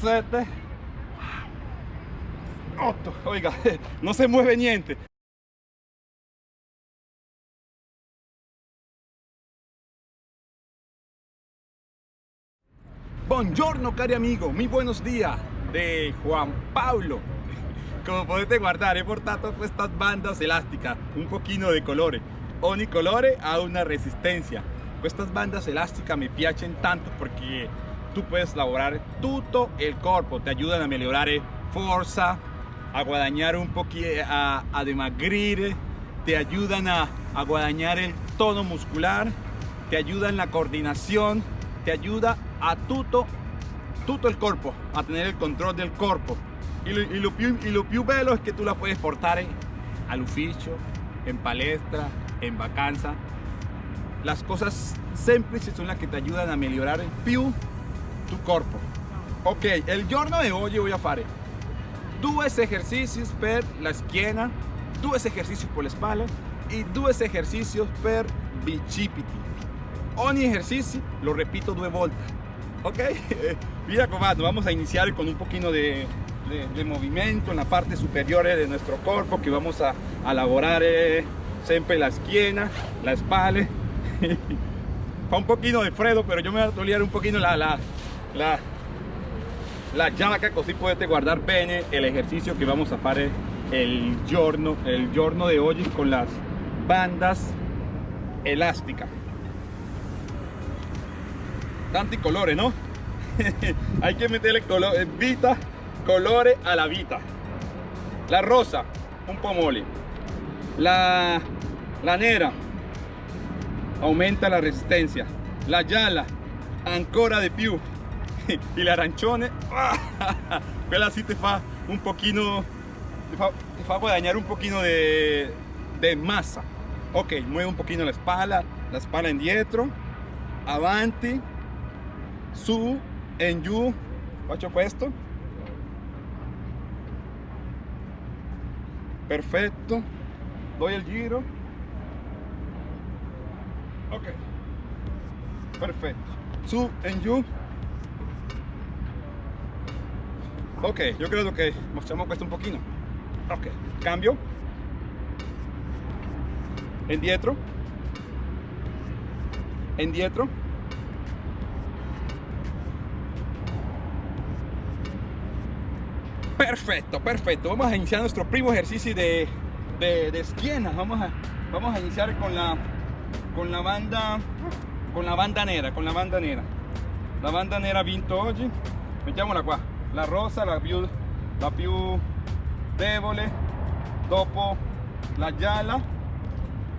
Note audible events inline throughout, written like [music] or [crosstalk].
7, 8. Oiga, [laughs] no se mueve niente. Buongiorno cari amigo, muy buenos días de Juan Pablo. [laughs] Como podete guardar, he portato estas bandas elásticas, un poquito de colores. Ogni colore ha una resistencia. Estas bandas elásticas me piacen tanto porque tú puedes laborar todo el cuerpo, te ayudan a mejorar fuerza, a guadañar un poquito, a, a demagrir, te ayudan a, a guadañar el tono muscular, te ayudan en la coordinación, te ayuda a todo, todo el cuerpo, a tener el control del cuerpo. Y lo, y lo, più, lo bello es que tú la puedes portar al ufficio, en palestra, en vacanza. Las cosas semplici son las que te ayudan a mejorar più tu cuerpo. Ok, el giorno de hoy voy a fare due ejercicios per la schiena, due ejercicios por la espalda y due ejercicios per bicipiti. Ogni ejercicio lo repito due volte. Ok, [laughs] mira comando, vamos a iniciar con un poquito de, de, de, movimiento en la parte superior de nuestro cuerpo que vamos a, a elaborar eh, siempre la esquina, la espalda. [laughs] Fa un poquito de freddo, pero yo me voy a tolear un poquito la, la, la, la giacca così potete guardar bene el ejercicio que vamos a fare el giorno, el giorno de hoy con las bandas elásticas. Tanti colores, ¿no? [laughs] Hay que meterle color, vita, colores a la vita. La rosa, un pomoli. La, la nera, aumenta la resistencia. La gialla, ancora de più. [laughs] y la arancione, quella [laughs] sí te fa un poquito, te fa, te fa guadañar un poquito de, de masa. Ok, mueve un poquito la espalda, la espalda indietro, avanti, su, en giù, faccio questo. Perfetto, doy el giro. Ok, perfetto, su, en giù. Ok, yo creo que mostramos questo un poquito. Ok, cambio. Indietro. Indietro. Perfecto, perfecto. Vamos a iniciar nuestro primo ejercicio de, de, de esquina. Vamos a, vamos a iniciar con la, con la banda, con la banda nera, con la banda nera. La banda nera vinto oggi. Mettiamola qua. La rosa, la più, la più debole, dopo la gialla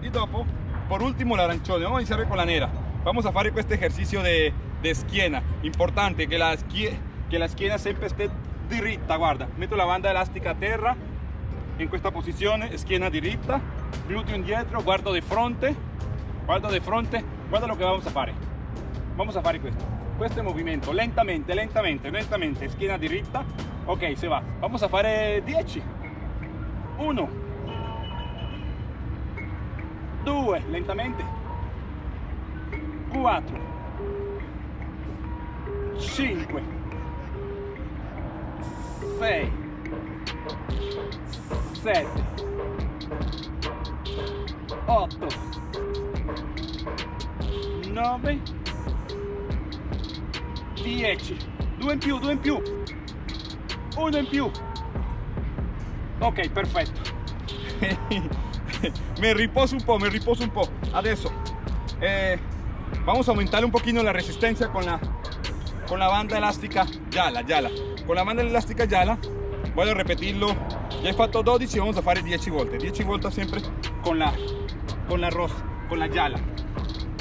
y dopo, por último, la arancione. Vamos a iniciar con la nera. Vamos a hacer este ejercicio de, de esquina. Importante que la, que la esquina siempre esté diritta, guarda. Metto la banda elástica a terra, in questa posizione, schiena diritta, glúteo indietro, guardo di fronte, guardo di fronte, guarda lo que vamos a fare. Vamos a fare questo. Questo è il movimento, lentamente, lentamente, lentamente, schiena diritta. Ok, se va. Vamos a fare 10. 1 2, lentamente. 4 5 6 7 8 9 10 2 in più 2 in più. 1 in più. Ok perfetto. [laughs] Me riposo un po' me riposo un po' adesso eh, vamos a aumentar un poquito la resistencia con la con la banda elástica gialla gialla con la banda elástica gialla voy a repetirlo. Ya he fatto 12 vamos a fare 10 volte. 10 volte siempre con la con la rosa con la gialla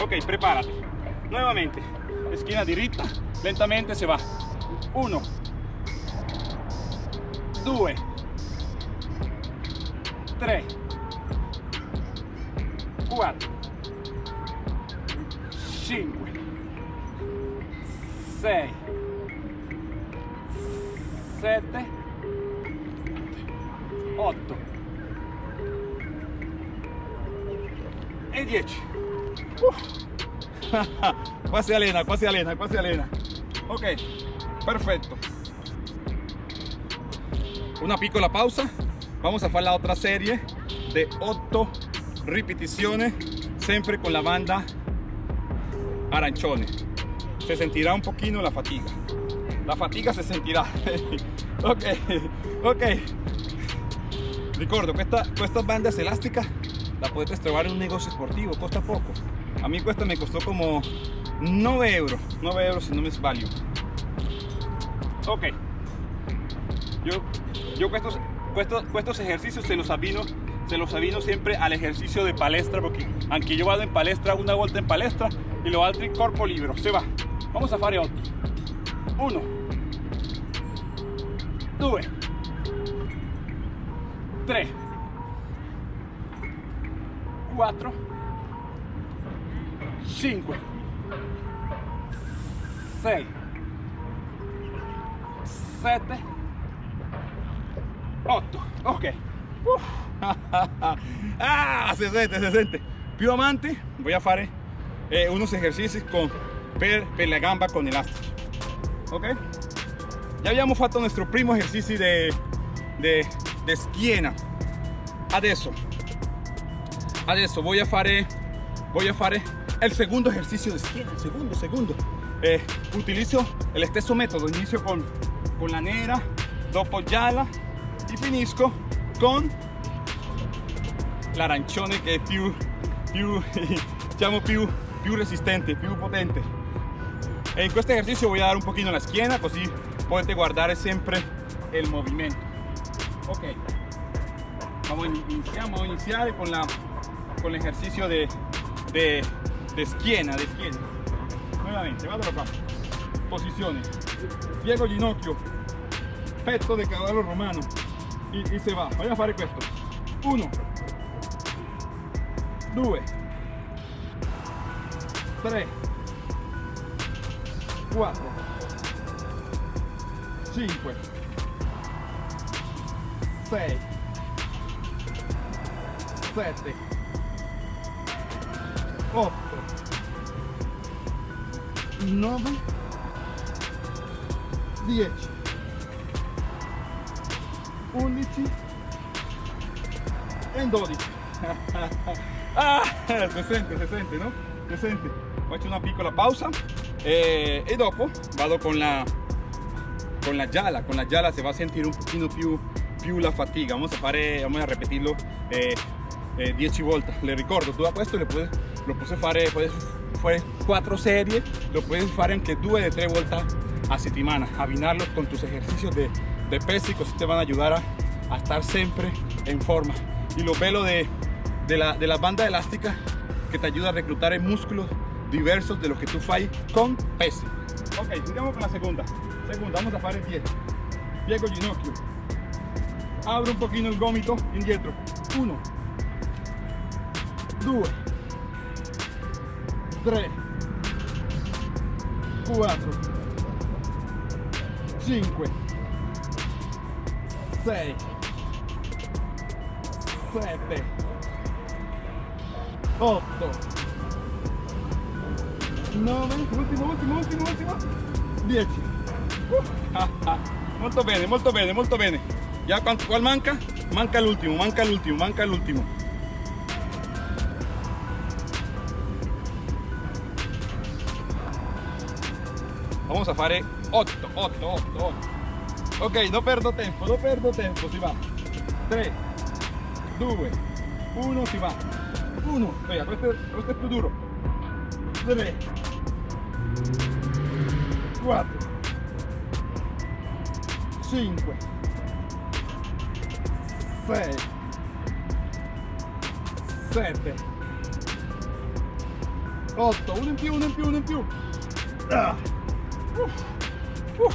ok prepárate. Nuevamente esquina diritta lentamente se va. 1 2 3 4 5 6 7 8 e 10 [laughs] qua si allena qua si allena qua si allena ok perfetto una piccola pausa. Vamos a hacer la otra serie de 8 repeticiones siempre con la banda arancione se sentirá un poquito la fatiga. La fatiga se sentirá. [laughs] Ok ok. Ricordo estas bandas elásticas la puedes trobar en un negocio esportivo costa poco. A mí cuesta me costó como 9 euros 9 euros si no me es válido ok. Yo yo estos, estos ejercicios se los avino se los avino siempre al ejercicio de palestra porque aunque yo vado en palestra una vuelta en palestra y lo altri corpo libero se va. Vamos a fare 8 1 2 3 4 5 6 7 8 ok. [laughs] Ah, se siente, se siente. Più amanti voy a fare eh, unos ejercicios con per, per la gamba con elástico ok. Ya habíamos fatto nuestro primo ejercicio de, de, de schiena adesso adesso voy a fare voy a fare el segundo ejercicio de schiena el segundo segundo eh, utilizo el stesso método. Inicio con con la nera dopo gialla y finisco con l'arancione che è più più diciamo [laughs] più più resistente più potente. En este ejercicio voy a dar un poquito la esquina así puedes guardar siempre el movimiento. Ok. Vamos iniciamos a iniciar con la con el ejercicio de de, de nuevamente vado acá posiciones. Piego ginocchio petto de caballo romano y, se va. A hacer esto 1 2 3 4 5 6 7 8 9 10 11 e 12 ah, se sente, se sente, no? Se sente. Faccio una piccola pausa eh, e dopo vado con la con la gialla, con la gialla se va a sentir un pochino più, più la fatiga. Vamos a, fare, vamos a repetirlo eh, eh, 10 volte. Le ricordo, a questo lo puedes fare, puedes fare 4 serie, lo puedes fare anche 2 o 3 volte a settimana, abbinarlos con tus ejercicios de, de peso te van a ayudar a, a estar siempre en forma. Y lo velo de, de, la, de la banda elástica que te ayuda a reclutar en músculos diversos de los que tú fai con peso. Ok, sigamos con la segunda. Segunda, vamos a fare el 10. Piego ginocchio. Abro un poquito el gomito indietro. 1, 2, 3, 4, 5, 6, 7, 8, 9, ultimo, ultimo, ultimo, ultimo, 10. molto bene, molto bene, molto bene. Ya cuál manca? Manca el último, manca el último, manca el Vamos a fare 8, 8, 8, 8. Ok, no perdo tempo, no perdo tempo, si va. 3, 2, 1, si va. 1, vea, questo, questo è più duro. 3, 4, 5, 6, 7, 8, uno in più, uno in più, uno in più. Ah. Uf, uf.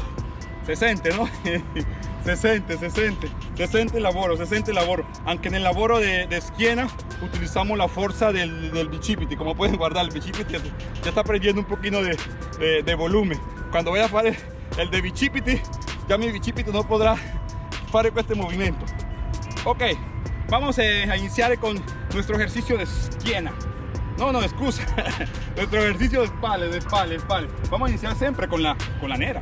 Se sente, no? [laughs] se sente, se sente, se sente el lavoro, se sente el lavoro. Aunque en el lavoro de, de schiena utilizamos la fuerza del, del bicipiti, como pueden guardar, el bicipiti ya está perdiendo un poquito de, de, de volumen. Cuando voy a hacer el de bicipiti, ya mi bicipiti no podrá hacer este movimiento. Ok, vamos a iniciar con nuestro ejercicio de schiena. No, no, excusa. [laughs] Nuestro ejercicio de espalda, de espalda, de espalda. Vamos a iniciar siempre con la, con la nera.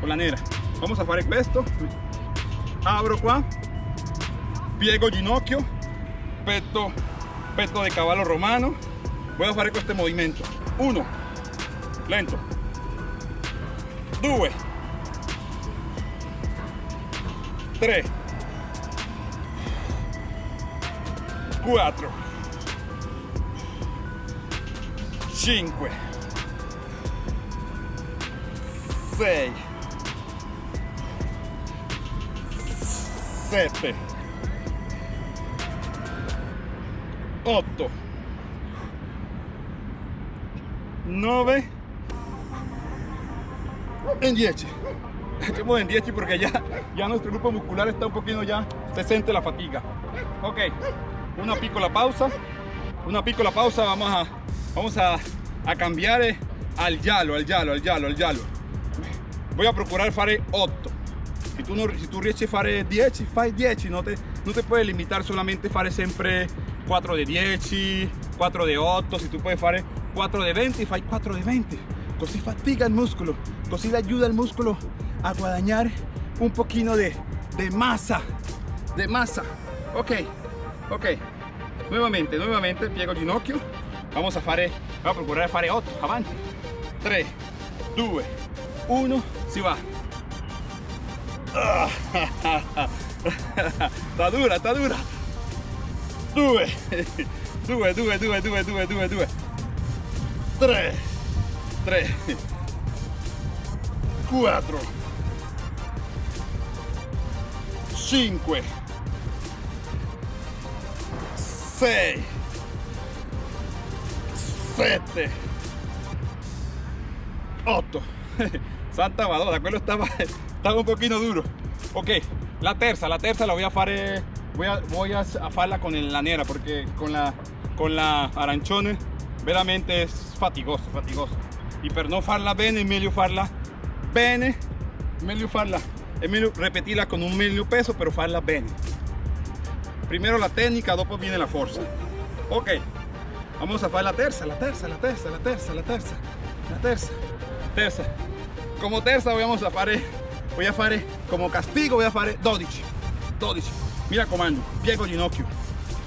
Con la nera. Vamos a fare esto. Abro qua. Piego ginocchio. Petto, petto de caballo romano. Voy a con este movimiento. Uno. Lento. Due. tres, Cuatro. 5 6 7 8 9 en 10 echemos en 10 porque ya, ya nuestro grupo muscular está un poquito ya se siente la fatiga. Ok una pico la pausa una pico la pausa vamos a vamos a a cambiare al giallo al giallo al giallo al giallo voy a procurar fare 8 si tu, non, si tu riesci a fare 10 fai 10 no te, no te puedes limitar solamente fare sempre 4 de 10 4 de 8 si tu puoi fare 4 de 20 fai 4 de 20 così fatiga il muscolo così le ayuda al muscolo a guadagnare un pochino de, de masa de masa. Ok ok. Nuevamente nuevamente piego ginocchio vamos a fare a procurar fare 8 avanti 3 2 1 si va. [laughs] Sta dura sta dura. 2 2 2 2 2 2 2 2 3 3 4 5 6 7 8 [laughs] Santa Madonna, quello stava, [laughs] stava un pochino duro. Ok, la terza, la terza la voy a fare voy a, voy a farla con la nera porque con la, con la arancione veramente es fatigoso, fatigoso. Y per non farla bene meglio farla bene meglio farla meglio repetirla con un meglio peso pero farla bene. Primero la técnica dopo viene la fuerza. Ok vamos a fare la terza la terza la terza la terza la terza la terza terza. Como terza vamos a fare voy a fare como castigo voy a fare 12 12 mira comando piego ginocchio.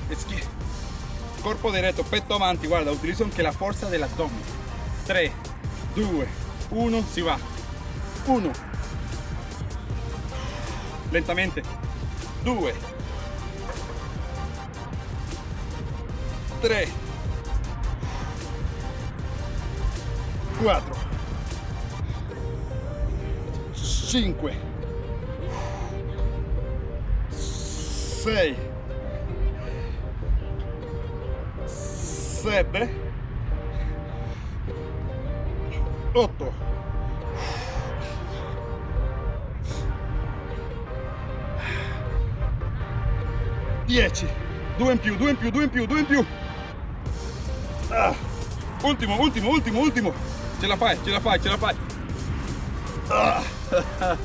Eschi corpo derecho petto avanti guarda utilizzo anche la forza dell'addome 3 2 1 si va. 1 lentamente. 2 3 4 5 6 7 8 10 2 in più 2 in più 2 in più 2 in più. Ah. ultimo ultimo ultimo ultimo ce la fai ce la fai ce la fai ah. [laughs]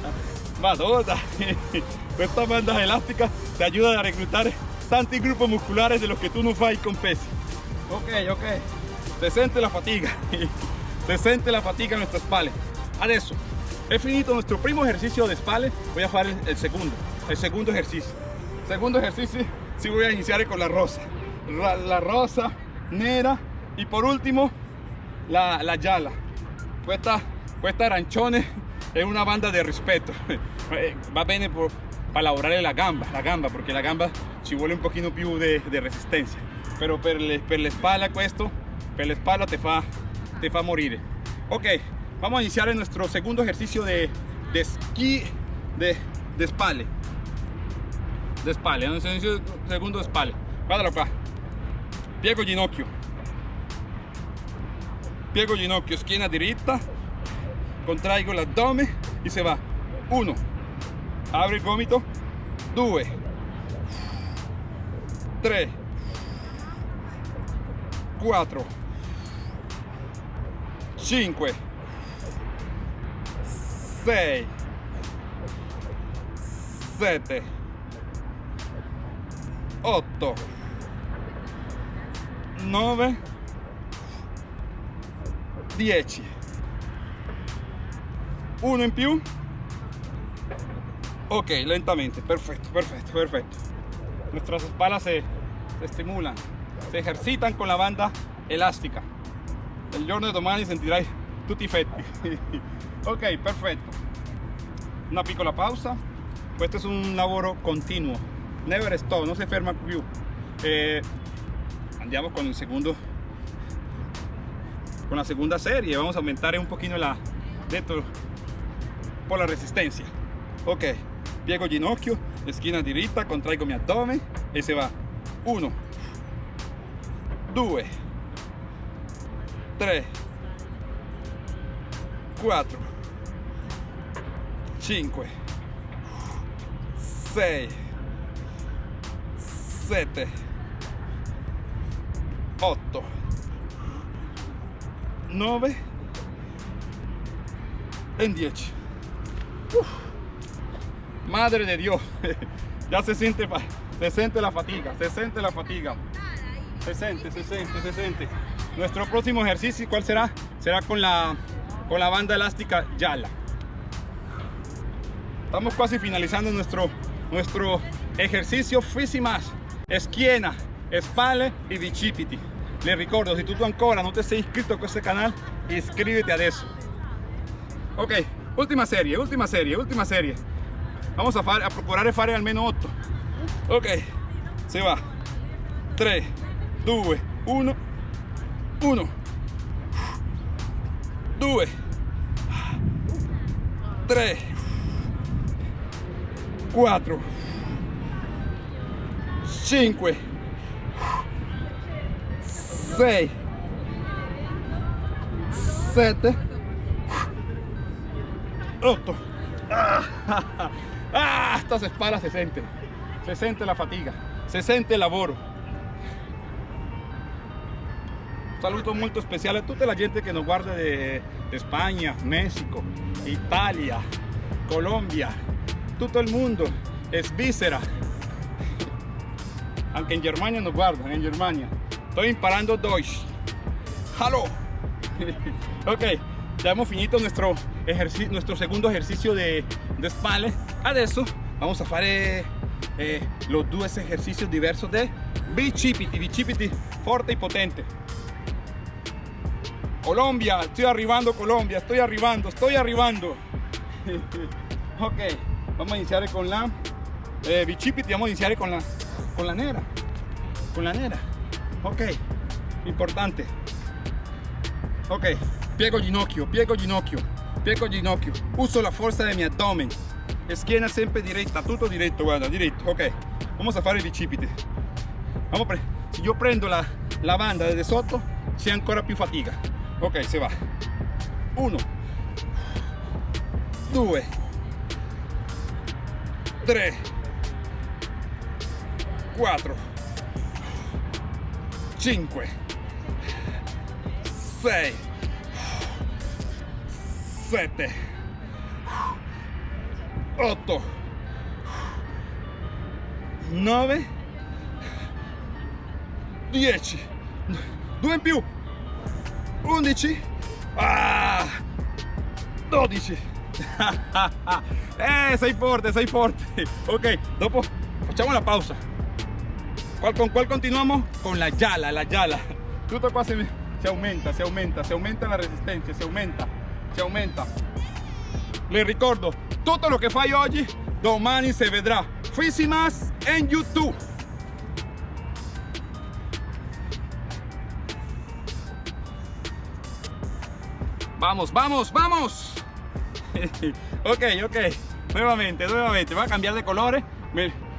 madonna [laughs] questa banda elástica te ayuda a reclutar tantos grupos musculares de los que tú no fai con pesi ok ok. Se siente la fatiga [laughs] se siente la fatiga en nuestras spalle adesso he finito nuestro primo ejercicio de spalle voy a hacer el, segundo el segundo ejercicio. Segundo ejercicio si voy a iniciar con la rosa. La, la rosa nera y por último la, la gialla questa, questa arancione è una banda de respeto. [laughs] Va bene por, para lavorare la gamba la gamba porque la gamba ci vuole un pochino più de, de resistencia. Pero per, le, per la espalda questo per la espalda te fa te fa morire ok vamos a iniciar nuestro segundo ejercicio de, de esquí de, de espalda. De espalda un segundo de espalda. Guardalo qua piego ginocchio piego ginocchio schiena diritta contraigo l'addome y se va. 1 abre il gomito 2 3 4 5 6 7 8 9 10 uno in più Ok, lentamente, perfecto, perfecto, perfecto. Nuestras espaldas se, estimulan, se ejercitan con la banda elástica. El giorno de domani sentirai tutti fetti. [laughs] ok, perfetto. Una piccola pausa. Questo es un lavoro continuo. Never stop, no se ferma più. Eh, andiamo con il secondo con la segunda serie. Vamos a aumentar un poquito la detto por la resistencia. Ok piego ginocchio esquina diritta contraigo mi abdomen. E se va. 1 2 3 4 5 6 7 8 9 en 10 madre de Dios. [laughs] Ya se siente se siente la fatiga se siente la fatiga. Se siente se siente se siente. Nuestro próximo ejercicio cuál será será con la con la banda elástica Yala. Estamos casi finalizando nuestro nuestro ejercicio. Más esquina espalda y bicipiti le ricordo si tú ancora no te sei inscrito a este canal iscríbete a eso. Ok última serie última serie última serie. Vamos a, fare, a procurare fare almeno 8 ok se va. 3 2 1 1 2 3 4 5 6 7 8 ah, [laughs] estas espaldas se sienten se siente la fatiga se siente el lavoro saludo molto speciale a tutta la gente que nos guarda de, de España, México, Italia, Colombia, todo el mundo, Svizzera, aunque en Germania nos guardan, en Germania. Estoy imparando Deutsch. Hello. [laughs] ok, ya hemos finito nuestro, ejercicio, nuestro segundo ejercicio de, de espalda. Adesso vamos a fare eh, los dos ejercicios diversos de bicipiti, bicipiti fuerte y potente. Colombia, estoy arribando Colombia, estoy arribando, estoy arribando. [laughs] ok, vamos a iniciar con la eh, bicipiti, vamos a iniciar con la, con la nera, con la nera. Ok, importante. Ok, piego ginocchio, piego ginocchio, piego ginocchio. Uso la fuerza de mi abdomen. Esquina siempre directa, todo directo, guarda, directo. Ok, vamos a fare il bicipiti. Vamos si yo prendo la, la banda desde sotto, si ancora più fatica ok se va 1 2 3 4 5 6 7 8 9 10 2 in più. 11 ah, 12 [laughs] eh sei forte sei forte. Ok dopo facciamo la pausa con cuál continuamos con la yala la yala [laughs] tutto qua se, aumenta se aumenta se aumenta la resistencia se aumenta se aumenta le ricordo tutto lo che fai oggi domani se vedrà Fisimas en YouTube Vamos, vamos, vamos. [laughs] ok, ok. Nuevamente, nuevamente. Voy a cambiar de colores.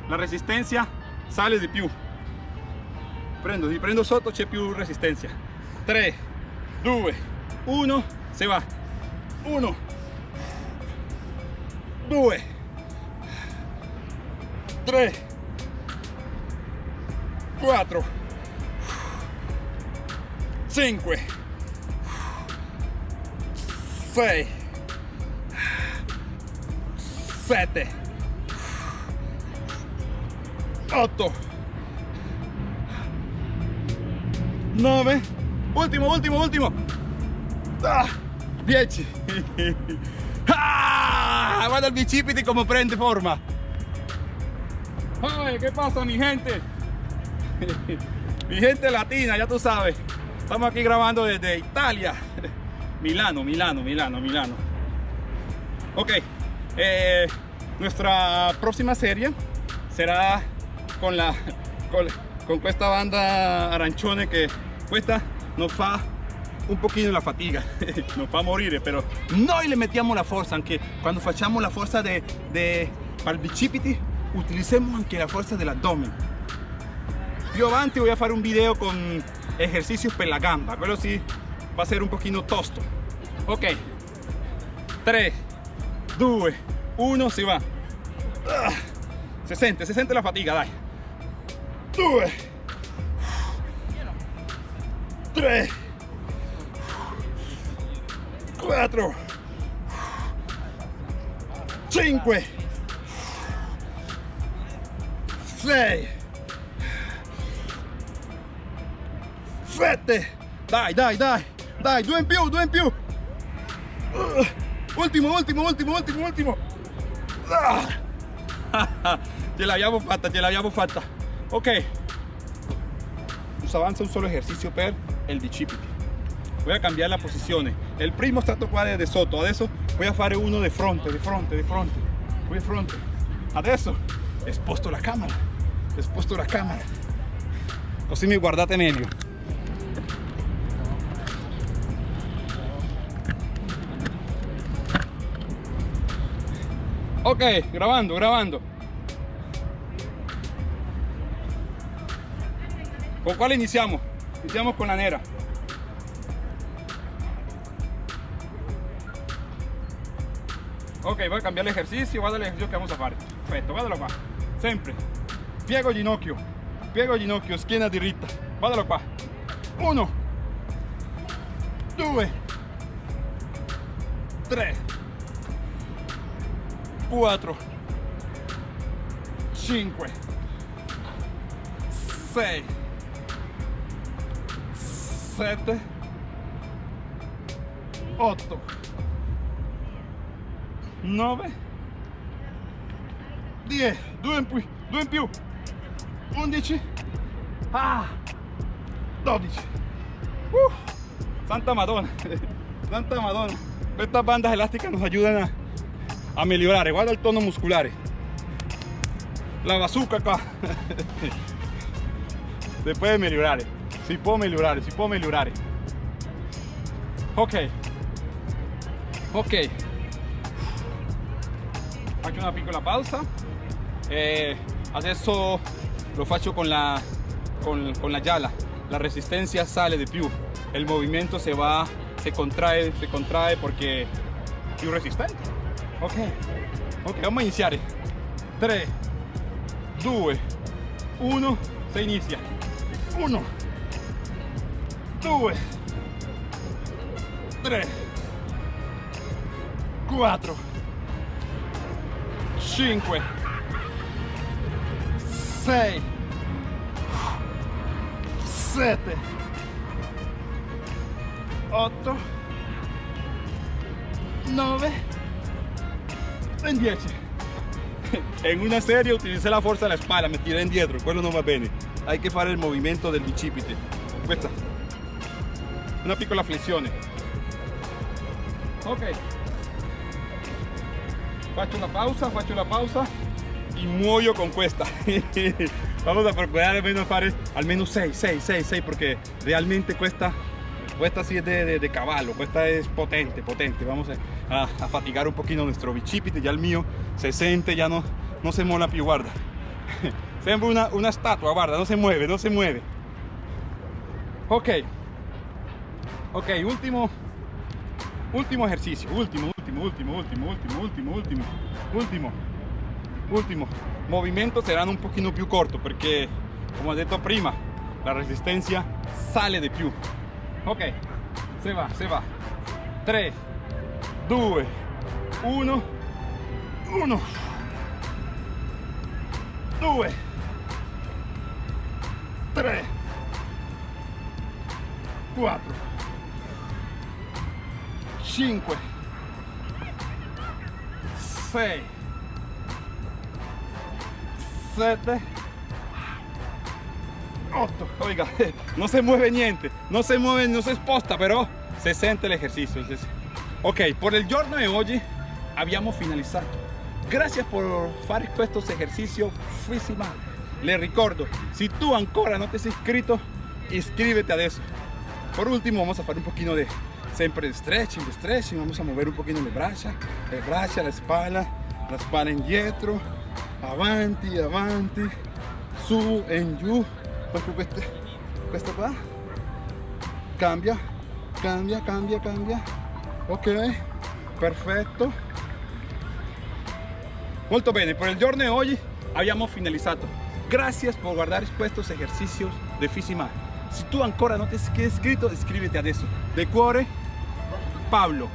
La resistencia sale de più. Prendo, si prendo sotto c'è più resistencia. 3, 2, 1, se va. 1, 2, 3, 4, 5, 6 7 8 9 último último último 10 ah, [laughs] Ah, guarda el bichipiti como prende forma. Ay, ¿qué pasa mi gente? [laughs] mi gente latina, ya tú sabes. Estamos aquí grabando desde Italia. [laughs] Milano, Milano, Milano, Milano. Ok, eh, nuestra próxima serie será con la con, con esta banda Aranchone que cuesta nos fa un poquito la fatiga, [laughs] nos fa morire, però noi le mettiamo la forza anche quando facciamo la forza de, de bicipiti utilicemos anche la forza dell'addome. Più avanti voy a fare un video con ejercicios per la gamba, quello sì va a ser un pochino tosto. Ok, 3, 2, 1, si va. Ah, se sente, se sente la fatiga, dai. 2, 3, 4, 5, 6, 7, dai, dai, dai, dai, due in più, due in più. Uh, ultimo, ultimo, ultimo, ultimo, ultimo. Ah. [laughs] ce l'abbiamo fatta, ce l'abbiamo fatta. Ok. Avanza un solo ejercicio per el bicipiti. Voy a cambiar la posizione. Il primo stato qua è di sotto, adesso voy a fare uno di fronte, di fronte, di fronte. Qui di fronte. Adesso sposto la camera, sposto la camera. Così mi guardate meglio. Ok, grabando, grabando. ¿Con cuál iniciamos? Iniciamos con la nera. Ok, voy a cambiar el ejercicio, guarda el ejercicio que vamos a hacer. Perfecto, guardalo qua. Sempre. Piego ginocchio, piego ginocchio, schiena diritta. Guardalo qua. Uno, due, tre, quattro, cinque, sei, sette, otto, 9 10 2 in più. 2 in più. 11 ah. 12 uh, santa madonna. [laughs] Santa madonna. Estas bandas elásticas nos ayudan a, a mejorar guarda el tono muscular. La bazooka acá. [laughs] Se puede mejorar si puedo mejorar si puedo mejorar. Ok. Ok. Faccio una piccola pausa. Eh, adesso lo faccio con la con, con, la yala. La resistencia sale de più el movimiento se va se contrae se contrae porque più resistente. Ok. Ok vamos a iniciar. 3 2 1 se inicia. 1 2 3 4 5 6 7 8 9 e 10 en una serie utilicé la fuerza de la espalda me tiré indietro quello non va bene. Hay que fare il movimento del bicipite questa una piccola flessione ok faccio una pausa faccio una pausa y muoio con questa [laughs] vamos a procurar al menos fare al menos 6 6 6 6 porque realmente cuesta esta sí es de, de, caballo, esta es potente, potente. Vamos a, a, fatigar un poquito nuestro bicipite, ya el mío se siente, ya no, no se mola più, guarda. [laughs] Sembra una, una estatua, guarda, no se mueve, no se mueve. Ok, ok, último, último ejercicio, último, último, último, último, último, último, último, último, último. Movimientos serán un poquito più corto porque, como he detto prima, la resistencia sale de più. Ok, se va, se va. 3, 2, 1, 1, 2, 3, 4, 5, 6 7 8 oiga [laughs] no se mueve niente. No se mueve no se sposta però se sente l'esercizio ok por el giorno de hoy habíamos finalizado. Gracias por fare estos ejercicios física le ricordo si tú ancora no te has inscrito inscríbete a eso. Por último vamos a hacer un poquito de siempre de stretching stretching vamos a mover un poquito le braccia le braccia la espalda la spalla indietro avanti avanti su en giù proprio questo, questo qua cambia cambia cambia cambia ok perfetto molto bene por el giorno de hoy habíamos finalizado. Gracias por guardar estos ejercicios de Fisima si tú ancora no te has inscrito iscríbete adesso de cuore Pablo